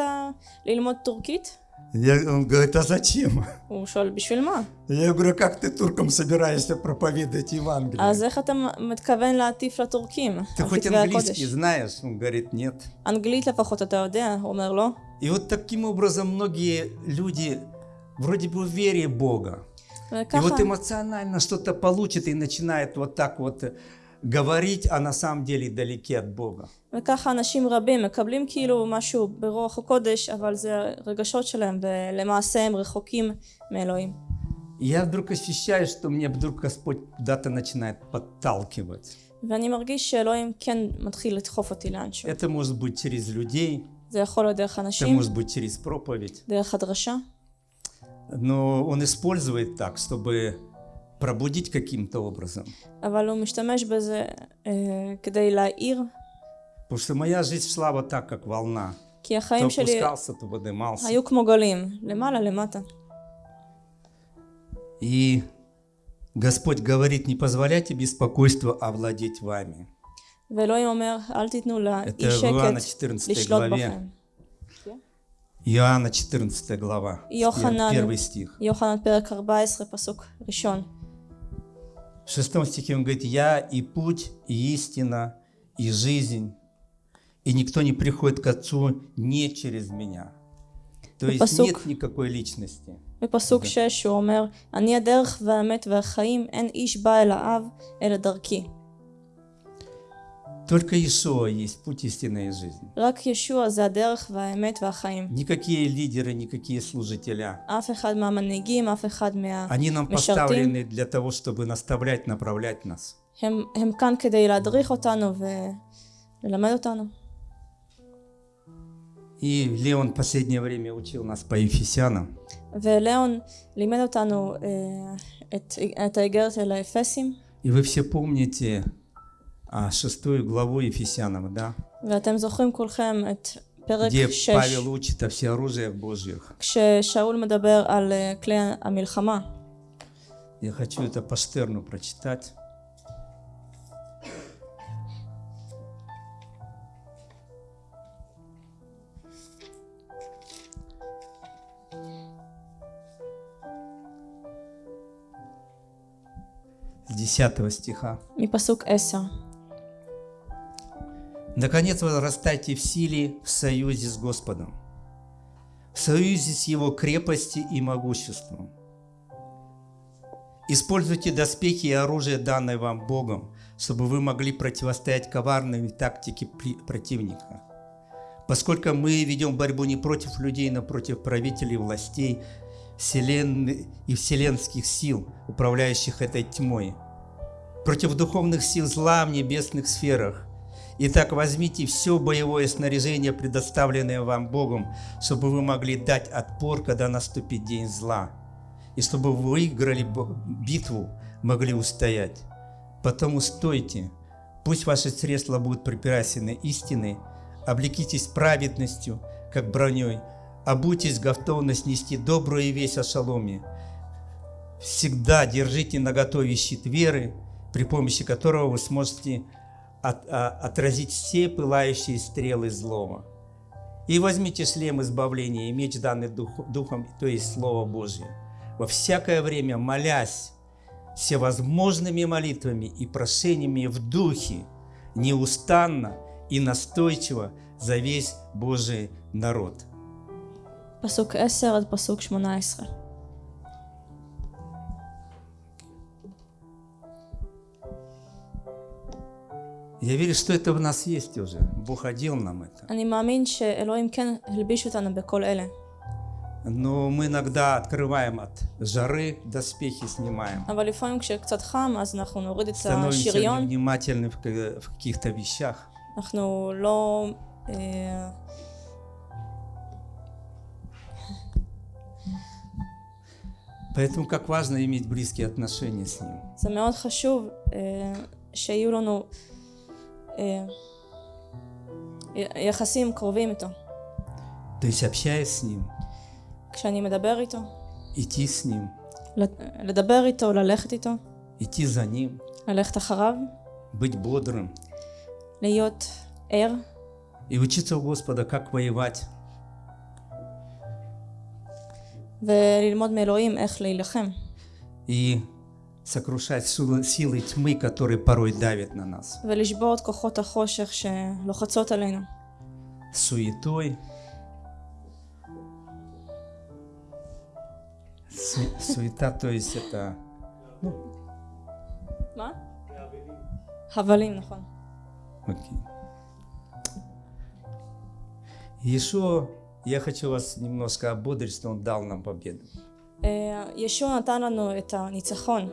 ללמוד טורקית? Я- он говорит, а зачем? הוא שואל, בשביל מה? Я говорю, как ты туркам собираешься проповедовать Евангелие? אז איך אתה מתכוון להטיף לטורקים? Ты על хоть כתבי английский הקודש? знаешь? Он говорит, нет. אנגלית לפחות אתה יודע? הוא אומר, לא. И вот таким образом многие люди вроде бы в вере Бога. И וככה, вот эмоционально что-то получит и начинает вот так вот э, говорить, а на самом деле далеки от Бога. וככה אנשים רבים מקבלים כאילו משהו ברוח הקודש, אבל זה רגשות שלהם, ולמעשה הם רחוקים מאלוהים. И я вдруг ощущаю, что мне вдруг Господь куда-то начинает подталкивать. ואני מרגיש שאלוהים כן מתחיל לדחוף אותי לאנשהו. Это может быть через людей, זה יכול להיות דרך это אנשים, может быть через проповедь. דרך הדרשה, Но Он использует так, чтобы пробудить каким-то образом. אבל הוא משתמש בזה אה, כדי להעיר, Потому что моя жизнь шла вот так, как волна. כי То החיים שלי опускался, то поднимался. היו כמו גלים, למעלה למטה. И Господь говорит, не позволяйте беспокойству овладеть вами. ואלוהים אומר, אל תיתנו לאי Это в Иоанна שקט 14 לשלוט главе. בכם. Иоанна 14 глава, Йоханан. первый стих. יוחנן פרק 14 פסוק ראשון. В шестом стихе он говорит, «Я и путь, и истина, и жизнь, и никто не приходит к Отцу не через меня». То есть Посук. нет никакой личности. בפסוק 6 הוא אומר, אני הדרך והאמת והחיים, אין איש בא אל האב, אלא דרכי. Только Иешуа есть путь, истина и жизнь. רק ישוע זה הדרך והאמת והחיים. Никакие лидеры, никакие служителя. אף אחד מהמנהיגים, אף אחד Они нам מהמשרתים, поставлены для того, чтобы наставлять, направлять нас. הם, הם כאן כדי להדריך אותנו וללמד אותנו. И Леон в последнее время учил нас по Ефесянам. ולאון לימד אותנו אה, את, את האיגרת אל האפסים, И вы все помните а, а, шестую главу Ефесянам, да? где Павел учит о всеоружиях Божьих. Я хочу это по прочитать. С 10 стиха. И посук Эся. Наконец возрастайте в силе в союзе с Господом, в союзе с Его крепости и могуществом. Используйте доспехи и оружие, данное вам Богом, чтобы вы могли противостоять коварной тактике противника. Поскольку мы ведем борьбу не против людей, но против правителей, властей вселенной и вселенских сил, управляющих этой тьмой, против духовных сил зла в небесных сферах. Итак, возьмите все боевое снаряжение, предоставленное вам Богом, чтобы вы могли дать отпор, когда наступит день зла, и чтобы вы выиграли битву, могли устоять. Потому стойте, пусть ваши средства будут припирасены истиной, облекитесь праведностью, как броней, обуйтесь готовность нести добрую весть о шаломе. Всегда держите наготове щит веры, при помощи которого вы сможете от, а, отразить все пылающие стрелы злого. И возьмите шлем избавления и меч, данный дух, Духом, то есть Слово Божье. Во всякое время молясь всевозможными молитвами и прошениями в Духе, неустанно и настойчиво за весь Божий народ. פסוק 10 עד פסוק 18. Я верю, что это в нас есть уже. Бог одел нам это. אני מאמין שאלוהים כן הלביש אותנו בכל אלה. Но мы иногда открываем от жары, доспехи снимаем. אבל לפעמים כשקצת חם אז אנחנו נוריד את Становимся השריון, невнимательны в ка- в каких-то вещах. אנחנו לא... אה, Поэтому как важно иметь близкие отношения с Ним. זה מאוד חשוב אה, שיהיו לנו אה, י- יחסים קרובים איתו. То есть общаясь с Ним, כשאני מדבר איתו, идти с Ним, ל- לדבר איתו, ללכת איתו, идти за Ним, ללכת אחריו, быть бодрым להיות ער, и учиться у Господа, как воевать. וללמוד מאלוהים איך להילחם. и сокрушать силы, силы тьмы, которые порой давят на нас. ולשבור את כוחות החושך שלוחצות עלינו. Суетой, Су- суета, то есть это מה? הבלים, נכון. Окей. Иешуа, я хочу вас немножко ободрить, что Он дал нам победу. אה, ישוע נתן לנו את הניצחון.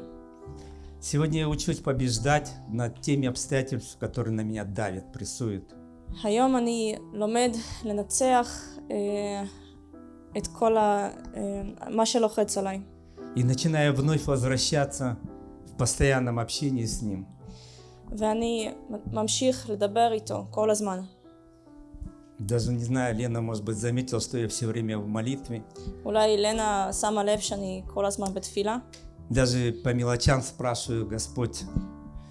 Сегодня я учусь побеждать над теми обстоятельствами, которые на меня давят, прессуют. היום אני לומד לנצח אה, את כל ה... אה, מה שלוחץ עליי. И начинаю вновь возвращаться в постоянном общении с Ним. ואני ממשיך לדבר איתו כל הזמן. Даже не знаю, Лена, может быть, заметила, что я все время в молитве. אולי לנה שמה לב שאני כל הזמן בתפילה. Даже по мелочам спрашиваю, Господь,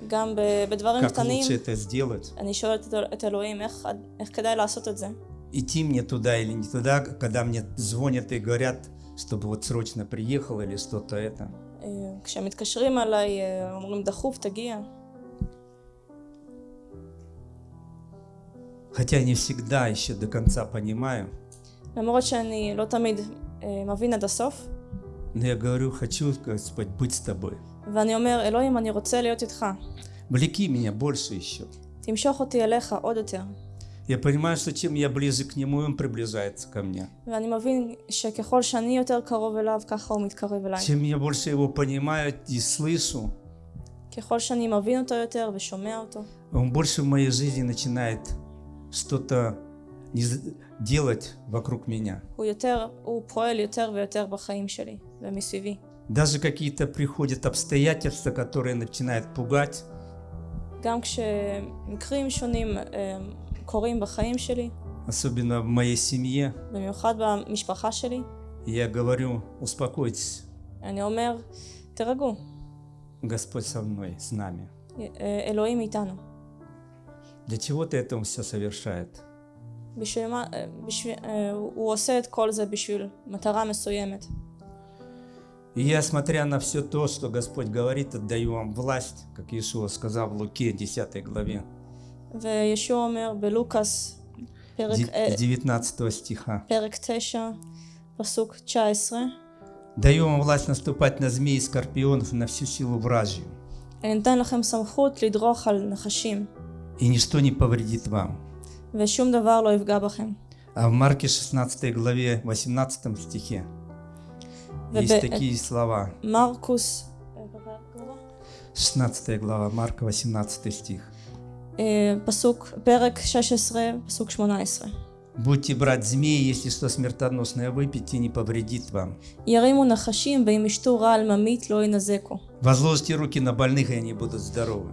גם ב- בדברים как קטנים лучше это сделать? אני שואלת את- את אלוהים איך, איך כדאי לעשות את זה. Идти мне туда или не туда, когда мне звонят и говорят, чтобы вот срочно приехал или что-то это. אה, כשהם מתקשרים אליי אה, אומרים דחוף תגיע. Хотя не всегда еще до конца понимаю, למרות שאני לא תמיד אה, מבין עד הסוף. но я говорю, хочу, Господь, быть с тобой. ואני אומר אלוהים אני רוצה להיות איתך. Влеки меня больше еще. תמשוך אותי אליך עוד יותר. Я понимаю, что чем я ближе к Нему, Он приближается ко мне. ואני מבין שככל שאני יותר קרוב אליו ככה הוא מתקרב אליי. Чем я больше Его понимаю и слышу, ככל שאני מבין אותו יותר ושומע אותו, Он больше в моей жизни начинает что-то не з- делать вокруг меня. Даже какие-то приходят обстоятельства, которые начинают пугать. Особенно в моей семье. Я говорю, успокойтесь. Господь со мной, с нами. Для чего ты это все совершает? בשביל מה, אה, בשביל, אה, הוא הוא עושה את כל זה בשביל מטרה מסוימת. И я, смотря на все то, что Господь говорит, отдаю вам власть, как Иешуа сказал в Луке 10 главе, וישוע אומר בלוקאס, פרק, де- אה, 19 стиха. פרק 9, פסוק 19, Даю вам власть наступать на змеи и скорпионов и на всю силу вражью, אני נותן לכם סמכות לדרוך על נחשים, и ничто не повредит вам. ושום דבר לא יפגע בכם. А в Марке 16 главе 18 стихе есть וב- такие слова. מרקוס, 16 глава Марка, 18 стих. אה, פסוק, פרק 16, פסוק 18. Будьте брать змеи, если что смертоносное выпьете, не повредит вам. ירימו נחשים ואם ישתו רעל ממית לא ינזקו. Возложите руки на больных, и они будут здоровы.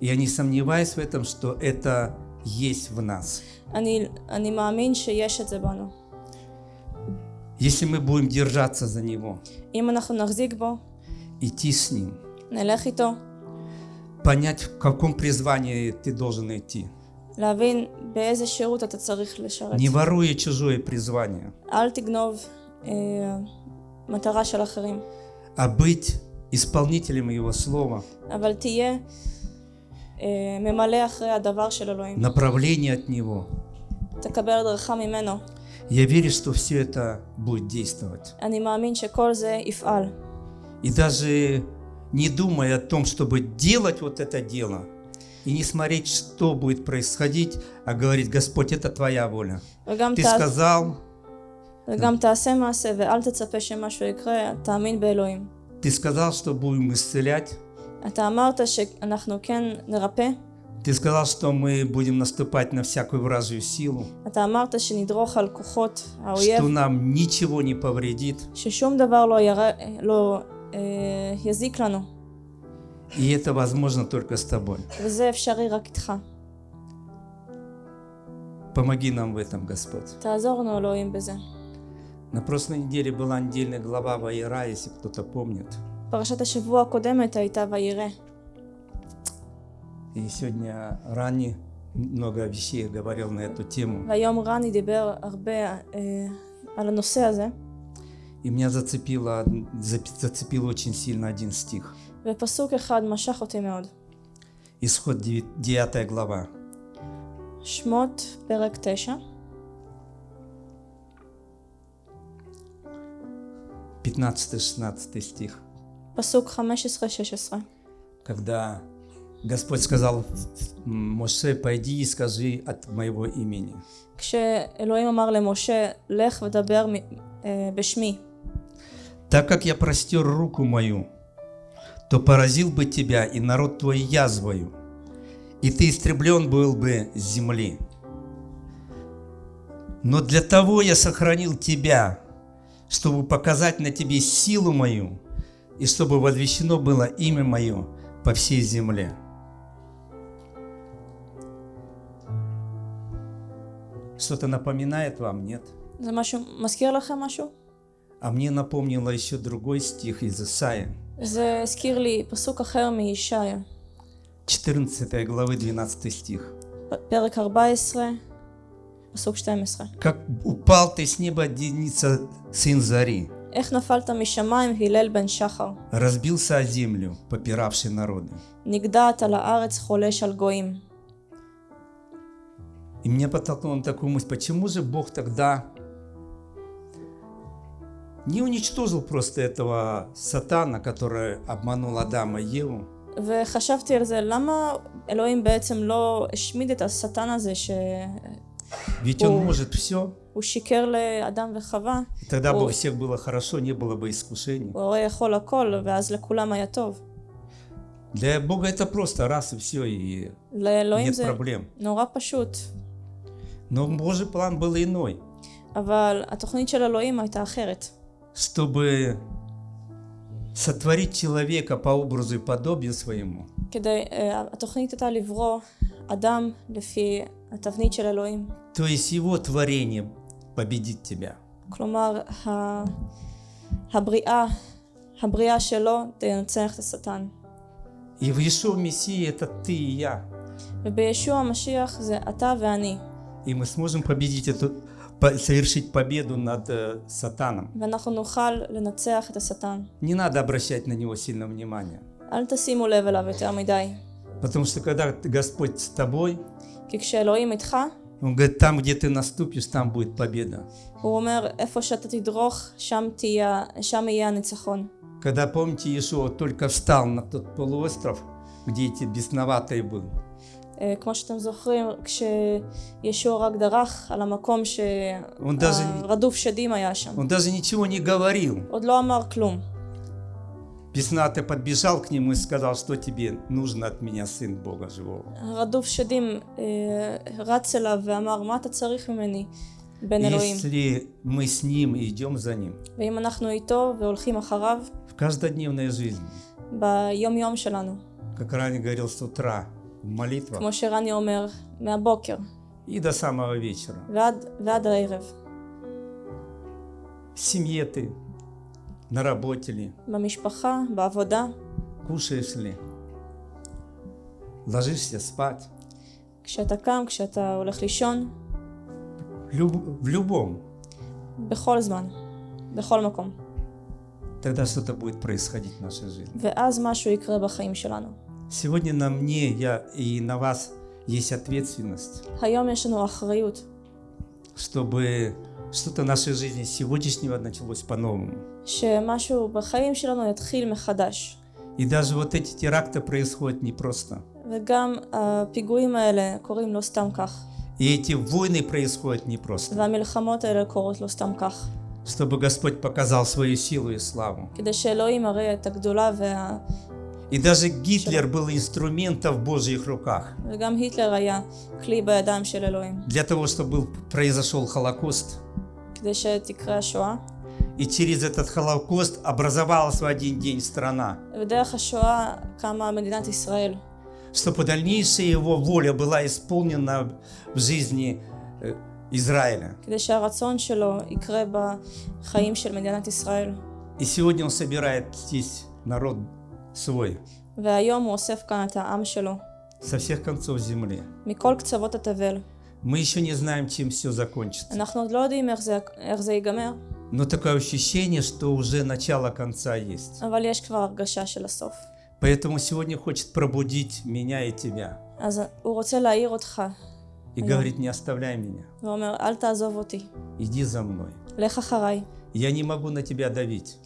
Я не сомневаюсь в этом, что это есть в нас. אני, אני מאמין שיש את זה בנו. Если мы будем держаться за него, אם אנחנו נחזיק בו, идти с ним, נלך איתו, понять, в каком призвании ты должен идти, להבין באיזה שירות אתה צריך לשרת. не воруя чужое призвание, אל תגנוב אה, מטרה של אחרים, а быть исполнителем его слова, אבל תהיה направление от Него. Я верю, что все это будет действовать. И даже не думая о том, чтобы делать вот это дело, и не смотреть, что будет происходить, а говорить, Господь, это Твоя воля. Ты сказал... Ты сказал, что будем исцелять, אתה אמרת שאנחנו כן נרפא, Ты сказал, что мы будем наступать на всякую вражью силу, אתה אמרת שנדרוך על כוחות האויב, что нам ничего не повредит. ששום דבר לא, ירא... לא אה, יזיק לנו, И это возможно только с тобой. וזה אפשרי רק איתך. Помоги нам в этом, Господь. תעזור לנו אלוהים בזה. На прошлой неделе была недельная глава Ваера, если кто-то помнит. פרשת השבוע הקודמת הייתה וירא, И сегодня Рани много вещей говорил на эту тему. והיום רני דיבר הרבה אה, על הנושא הזה, И меня зацепило, зап- зацепил очень сильно один стих. ופסוק אחד משך אותי מאוד. Исход 9 глава. שמות פרק 9, 15-16 стих. פסוק 15-16. Когда Господь сказал Моше, пойди и скажи от моего имени. כשאלוהים אמר למשה, לך ודבר מ- אה, בשמי, Так как я простер руку мою, то поразил бы тебя и народ твой язвою, и ты истреблен был бы с земли. Но для того я сохранил тебя, чтобы показать на тебе силу мою, и чтобы возвещено было имя Мое по всей земле». Что-то напоминает вам, нет? А мне напомнило еще другой стих из Исаия. 14 главы 12 стих. Как упал ты с неба, Деница, сын Зари, איך נפלת משמיים הלל בן שחר, разбился о землю, попиравший народы. נגדעת על הארץ חולש על גויים. И меня подтолкнуло на такую мысль, почему же Бог тогда не уничтожил просто этого сатана, который обманул Адама и Еву, וחשבתי על זה, למה אלוהים בעצם לא השמיד את השטן הזה שהוא ведь он О. может все. שיקר לאדם וחווה, И тогда бы О. у всех было хорошо, не было бы искушений. הוא הרי יכול הכל, ואז לכולם היה טוב. Для Бога это просто раз и все, и לאלוהים нет זה проблем. נורא פשוט, Но Божий план был иной. אבל התוכנית של אלוהים הייתה אחרת. чтобы сотворить человека по образу и подобию своему, כדי, אה, התוכנית הייתה לברוא אדם לפי התבנית של אלוהים. то есть его творение победит тебя. כלומר, ה... הבריאה, הבריאה שלו תנצח את השטן. И в Иешуа Мессии это ты и я. ובישוע המשיח זה אתה ואני. И мы сможем победить эту, по- совершить победу над э, сатаном. ואנחנו נוכל לנצח את השטן. Не надо обращать на него сильно внимания. אל תשימו לב אליו יותר מדי. Потому что когда ты- Господь с тобой, כי כשאלוהים איתך, Он говорит, там, где ты наступишь, там будет победа. הוא אומר, איפה שאתה תדרוך, שם, תהיה, שם יהיה הניצחון. Когда, помните, Иешуа только встал на тот полуостров, где эти бесноватые был, אה, כמו שאתם זוכרים, כשישוע רק דרך על המקום Он даже- שהרדוף שדים היה שם. он даже ничего не говорил. עוד לא אמר כלום. Беснатый подбежал к нему и сказал, что тебе нужно от меня, сын Бога живого. הרדוף שדים אה, רץ אליו ואמר, מה אתה צריך ממני, בן אלוהים? Если мы с ним и идем за ним ואם אנחנו איתו והולכים אחריו, в каждодневной жизни, ביום יום שלנו, как ранее говорил с утра, в молитвах כמו שרני אומר, מהבוקר и до самого вечера, ועד, ועד הערב, в семье ты, на работе ли, במשפחה, בעבודה, кушаешь ли, ложишься спать, כשאתה קם, כשאתה הולך לישון, в, люб- в любом, בכל זמן, בכל מקום. тогда что-то будет происходить в нашей жизни. ואז משהו יקרה בחיים שלנו. Сегодня на мне я и на вас есть ответственность, היום יש לנו אחריות чтобы что-то в нашей жизни с сегодняшнего началось по-новому. И даже вот эти теракты происходят не просто. И эти войны происходят не просто. Чтобы Господь показал свою силу и славу. И даже Гитлер был инструментом в Божьих руках. Для того, чтобы произошел Холокост. И через этот Холокост образовалась в один день страна. Чтобы дальнейшая его воля была исполнена в жизни э, Израиля. И сегодня он собирает здесь народ свой. Со всех концов земли. Мы еще не знаем, чем все закончится. Но такое ощущение, что уже начало конца есть. Поэтому сегодня хочет пробудить меня и тебя. И говорит, не оставляй меня. Иди за мной. Я не могу на тебя давить.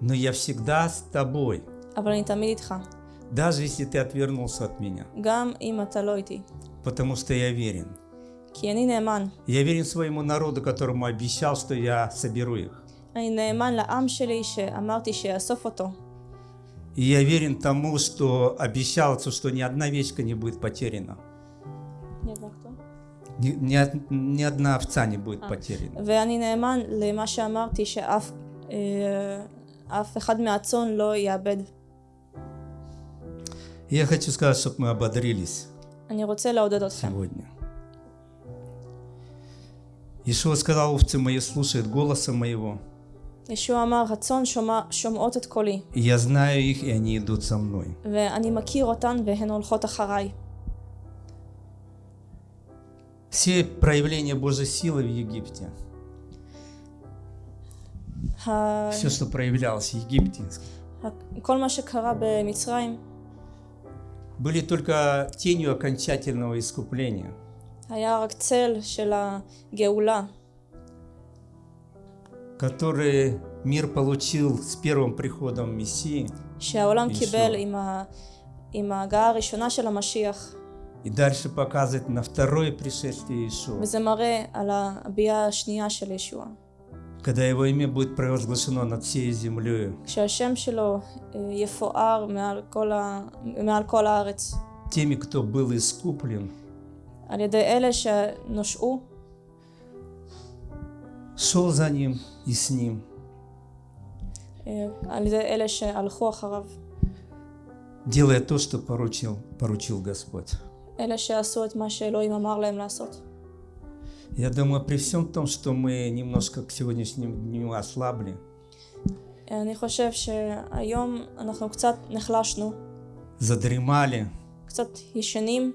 Но я всегда с тобой אבל אני תמיד איתך, Даже если ты отвернулся от меня. גם אם אתה לא איתי. Потому что я верен. כי אני נאמן. Я верен своему народу, которому обещал, что я соберу их. אני נאמן לעם שלי שאמרתי שאאסוף אותו. И я верен тому, что обещался, что ни одна овечка не будет потеряна. Ни, ни од- ни одна овца не будет потеряна. ואני נאמן למה שאמרתי שאף אה, אף אחד מהצאן לא יאבד. Я хочу сказать, чтобы мы ободрились сегодня. Ишуа сказал, овцы мои слушают голоса моего. И я знаю их, и они идут со мной. Все проявления Божьей силы в Египте. Все, что проявлялось в Египте были только тенью окончательного искупления. Который мир получил с первым приходом Мессии. И дальше показывает на второе пришествие Иисуса когда его имя будет провозглашено над всей землей, כשהשם שלו אה, יפואר מעל כל, ה... מעל כל הארץ, теми, кто был искуплен, על ידי אלה שנושעו, шел за ним и с ним, אה, על ידי אלה שהלכו אחריו, делая то, что поручил, поручил Господь. אלה שעשו את מה שאלוהים אמר להם לעשות. Я думаю, при всем том, что мы немножко к сегодняшнему дню ослабли, אני חושב שהיום אנחנו קצת נחלשנו, задремали קצת ישנים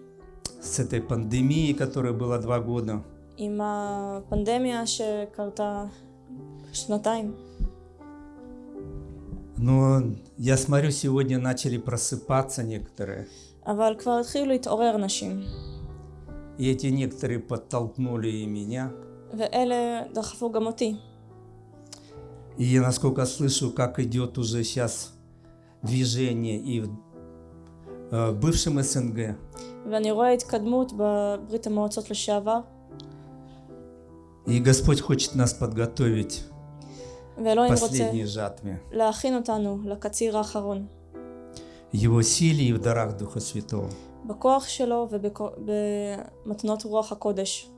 с этой пандемией, которая была два года, עם הפנדמיה שקרתה שנתיים. но я смотрю, сегодня начали просыпаться некоторые, אבל כבר התחילו להתעורר נשים, и эти некоторые подтолкнули и меня. И я, насколько слышу, как идет уже сейчас движение и в, э, бывшем СНГ. И Господь хочет нас подготовить к последней жатве. Его силе и в дарах Духа Святого. בכוח שלו ובמתנות רוח הקודש.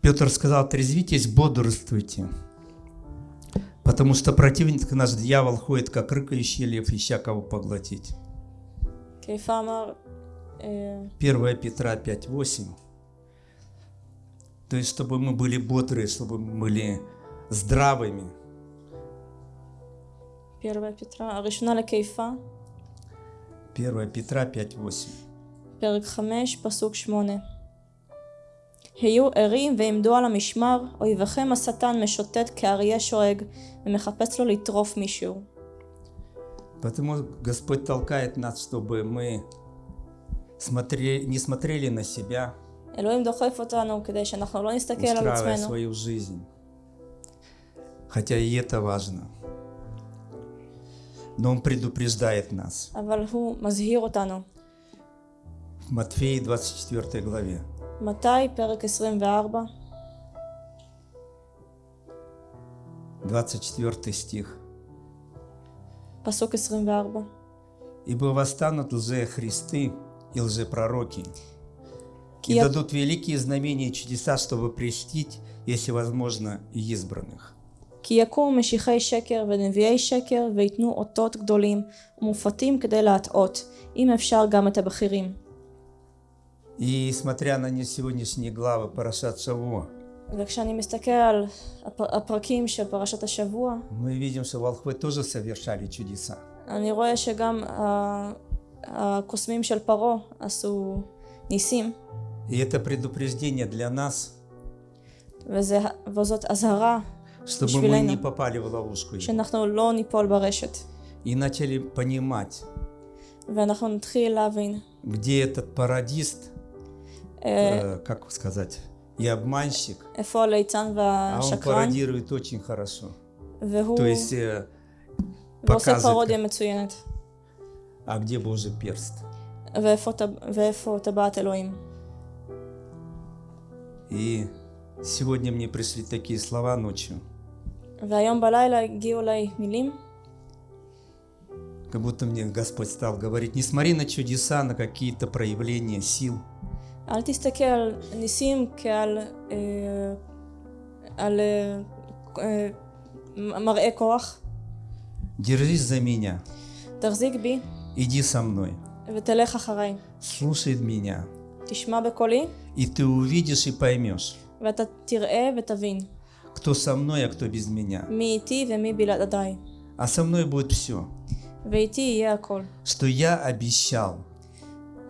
Петр сказал, трезвитесь, бодрствуйте, потому что противник наш дьявол ходит, как рыкающий лев, ища кого поглотить. קיפה אמר, אה, 1 Петра 5.8. То есть, чтобы мы были бодрые, чтобы мы были здравыми. פרווה פטרה, הראשונה לקיפה, 1 Петра 5.8. פרק 5, פסוק 8. היו ערים ועמדו על המשמר, אויביכם השטן משוטט כאריה שואג, ומחפש לו לטרוף מישהו. Потому Господь толкает нас, чтобы мы смотре- не смотрели на себя, אלוהים דוחף אותנו כדי שאנחנו לא נסתכל על устраивая עצמנו, свою жизнь. Хотя и это важно. но Он предупреждает нас. В Матфея 24 главе. Матай, перек 24. 24 стих. Пасок 24. Ибо восстанут лже-христы и лжепророки, и дадут великие знамения и чудеса, чтобы престить, если возможно, избранных. כי יקומו משיחי שקר ונביאי שקר ויתנו אותות גדולים ומופתים כדי להטעות, אם אפשר גם את הבכירים. И смотря на не- сегодняшние главы Парашат Шавуа, וכשאני מסתכל על הפ- הפרקים של פרשת השבוע, мы видим, что волхвы тоже совершали чудеса. אני רואה שגם ה- הקוסמים של פרעה עשו ניסים, И это предупреждение для нас, וזה, וזאת אזהרה чтобы мы בשבילנו, не попали в ловушку. его. שאנחנו לא ניפול ברשת, И начали понимать, ואנחנו נתחיל להבין где этот парадист, אה, э, как сказать, и обманщик, איפה הליצן а он והשקרן, пародирует очень хорошо. והוא То есть, э, ועושה показывает, פרודיה מצוינת. а где Божий перст. ואיפה, טב- ואיפה טבעת אלוהים. И сегодня мне пришли такие слова ночью, והיום בלילה הגיעו אליי מילים, как будто мне Господь стал говорить, не смотри на чудеса, на какие-то проявления сил, אל תסתכל על ניסים כעל אה, על, אה, אה, מראה כוח, держись за меня, תחזיק בי иди со мной, ותלך אחריי. слушай меня, תשמע בקולי и ты увидишь и поймешь, ואתה תראה ותבין кто со мной, а кто без меня. מי איתי ומי בלעדיי. А со мной будет все, ואיתי יהיה הכל. что я обещал,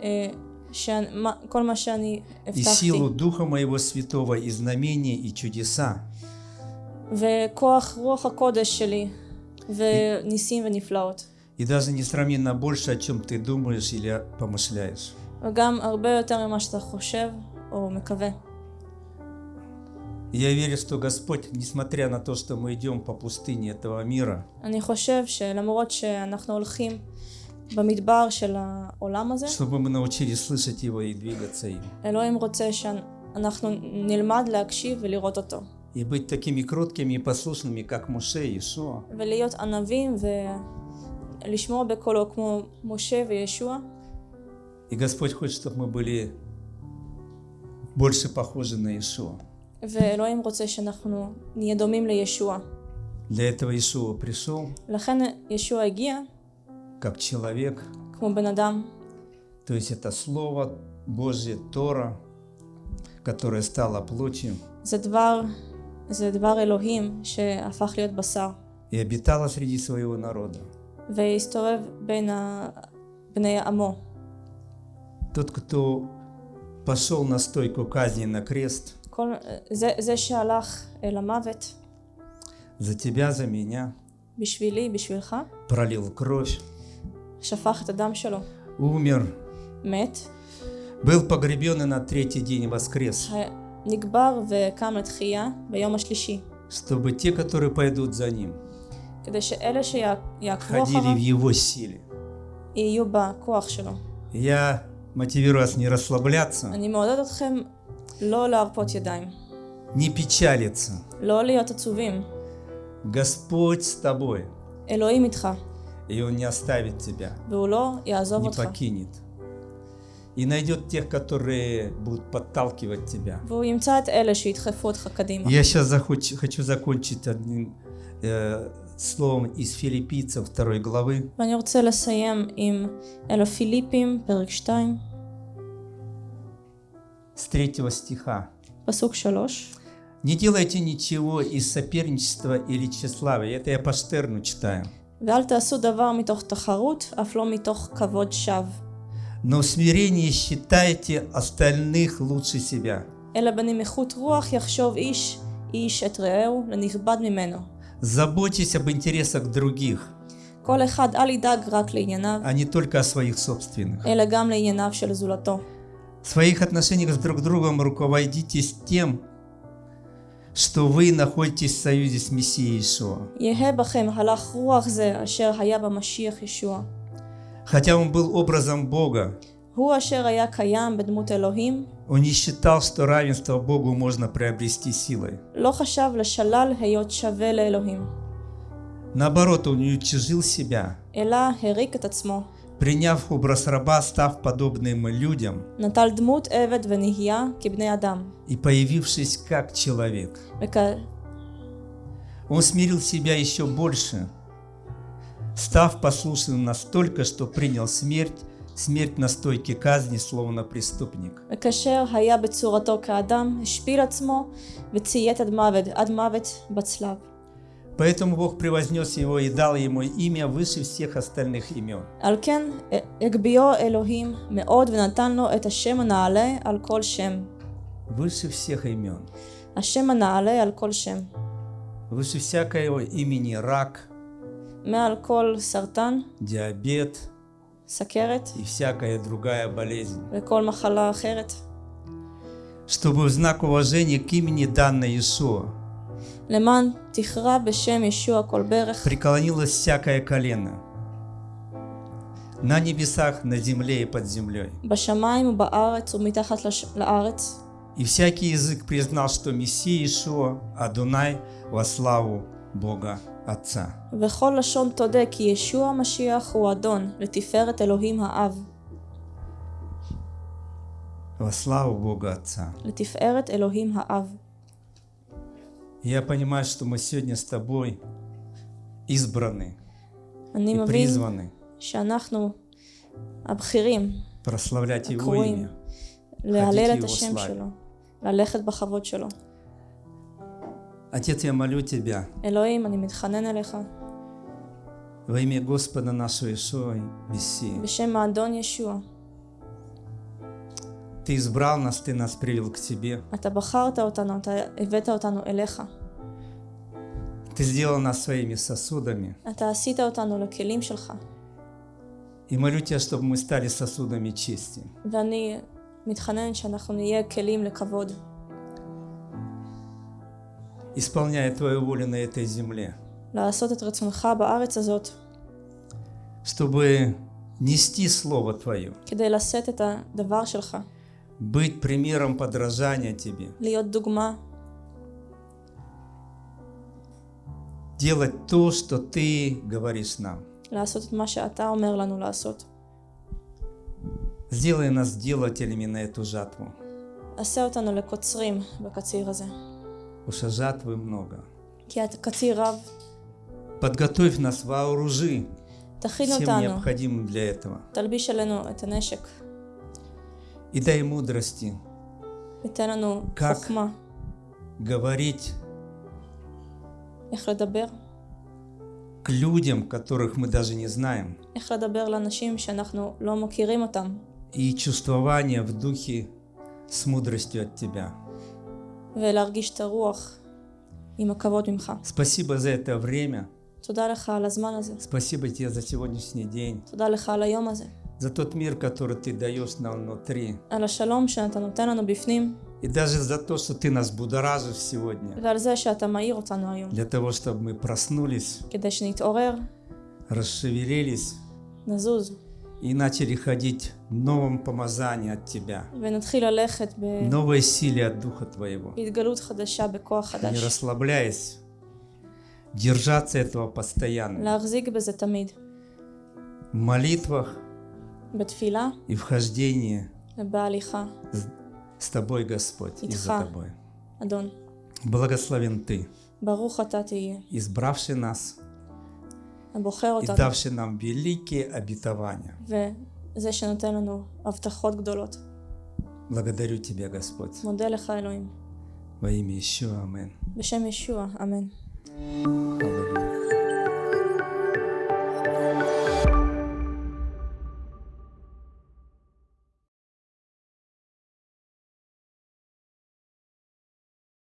אה, שאני- מה- כל מה שאני и הבטחתי. силу Духа моего Святого, и знамения, и чудеса, וכוח רוח הקודש שלי וניסים ונפלאות. и даже несравненно больше, о чем ты думаешь или помышляешь. וגם הרבה יותר ממה שאתה חושב או מקווה. И Я верю, что Господь, несмотря на то, что мы идем по пустыне этого мира, אני חושב שלמרות שאנחנו הולכים במדבר של העולם הזה, чтобы мы научились слышать Его и двигаться им. אלוהים רוצה שאנחנו נלמד להקשיב ולראות אותו. И быть такими кроткими и послушными, как Муше и Ишуа. ולהיות ענבים ולשמוע בקולו כמו משה וישוע. И Господь хочет, чтобы мы были больше похожи на Ишуа. ואלוהים רוצה שאנחנו נהיה דומים לישוע. Для этого Ишуа пришел לכן ישוע הגיע как человек, כמו בן אדם, то есть это Слово Божье, Тора, которое стало плотью זה דבר, זה דבר אלוהים שהפך להיות בשר, и обитало среди своего народа. והסתובב בין ה... בני עמו. Тот, кто пошел на стойку казни на крест, כל, זה, זה שהלך אל המוות за тебя, за меня, בשבילי, בשבילך, пролил кровь, שפך את הדם שלו, умер, מת, был погребен и на третий день воскрес, נקבר וקם לתחייה ביום השלישי, чтобы те, которые пойдут за ним, כדי שאלה שיעקבו ходили в אחריו его силе. יהיו בכוח שלו. Я мотивирую вас не расслабляться, אני מעודד אתכם לא להרפות ידיים, не печалиться. לא להיות עצובים. Господь с тобой, אלוהים איתך, и Он не оставит тебя, והוא לא יעזוב не אותך. покинет. И найдет тех, которые будут подталкивать тебя. והוא ימצא את אלה שידחפו אותך קדימה. Я сейчас захоч- хочу закончить одним э, словом из филиппийцев второй главы. ואני רוצה לסיים עם אל הפיליפים, פרק 2, с третьего стиха. פסוק 3. Не делайте ничего из соперничества или тщеславия. Это я по Штерну читаю. ואל תעשו דבר מתוך תחרות, אף לא מתוך כבוד שווא, Но в смирении считайте остальных лучше себя. אלא בנמיכות רוח יחשוב איש איש את רעהו לנכבד ממנו. Заботьтесь об интересах других, כל אחד אל ידאג רק לענייניו, а не только о своих собственных. אלא גם לענייניו של זולתו. В своих отношениях с друг другом руководитесь тем, что вы находитесь в союзе с Мессией Ишуа. Хотя он был образом Бога, он не считал, что равенство Богу можно приобрести силой. Наоборот, он не утяжил себя приняв образ раба, став подобным людям. И появившись как человек. Он смирил себя еще больше, став послушным настолько, что принял смерть, смерть на стойке казни, словно преступник. Экашер. Поэтому Бог превознес его и дал ему имя выше всех остальных имен. על כן הגביהו אלוהים מאוד ונתן לו את השם הנעלה על כל שם. Выше всех имен. השם הנעלה על כל שם. Выше всякого имени рак, מעל כל סרטן, диабет סכרת и всякая другая болезнь. וכל מחלה אחרת. Чтобы в знак уважения к имени данной Иешуа למען תכרע בשם ישוע כל ברך, преклонилось всякое колено на небесах, на земле и под землей. בשמיים ובארץ ומתחת לש... לארץ, И всякий язык признал, что Мессия Ишуа, Адунай, во славу Бога Отца. וכל לשון תודה כי ישוע המשיח הוא אדון, לתפארת אלוהים האב, Во славу Бога Отца. לתפארת אלוהים האב. Я понимаю, что мы сегодня с тобой избраны и призваны прославлять Его имя, ходить Его славе. Отец, я молю Тебя во имя Господа нашего Иешуа Мессии. Ты избрал нас, ты нас привел к себе. Ты сделал нас своими сосудами. И молю тебя, чтобы мы стали сосудами чести. Исполняя Твою волю на этой земле. Чтобы нести Слово Твое. כדי לשאת את הדבר שלך, Быть примером подражания Тебе. להיות דוגמה, Делать то, что Ты говоришь нам. לעשות את מה שאתה אומר לנו לעשות. Сделай нас делателями на эту жатву. עשה אותנו לקוצרים בקציר הזה, Уж жатвы много. כי הקציר רב, Подготовь нас, вооружи תכין всем אותנו, необходимым для этого. תלביש עלינו את הנשק, и дай мудрости, как говорить к людям, которых мы даже не знаем. И чувствование в духе с мудростью от Тебя. Спасибо за это время. Спасибо тебе за сегодняшний день за тот мир, который ты даешь нам внутри. על השלום И даже за то, что ты нас будоражишь сегодня. ועל זה Для того, чтобы мы проснулись. כדי Расшевелились. נזוז. И начали ходить в новом помазании от Тебя. ונתחיל ללכת Новой силе от Духа Твоего. בהתגלות Не расслабляясь. Держаться этого постоянно. В молитвах בתפילה и вхождении ובהליכה. с- с Тобой, Господь, и за Итха. Тобой. אדון, Благословен Ты, ברוך אתה תהיה, избравший нас הבוחר и אותנו, давший нам великие обетования. וזה שנותן לנו הבטחות גדולות. Благодарю Тебя, Господь. מודה לך אלוהים. Во имя Ишуа, Амин. בשם ישוע, אמן.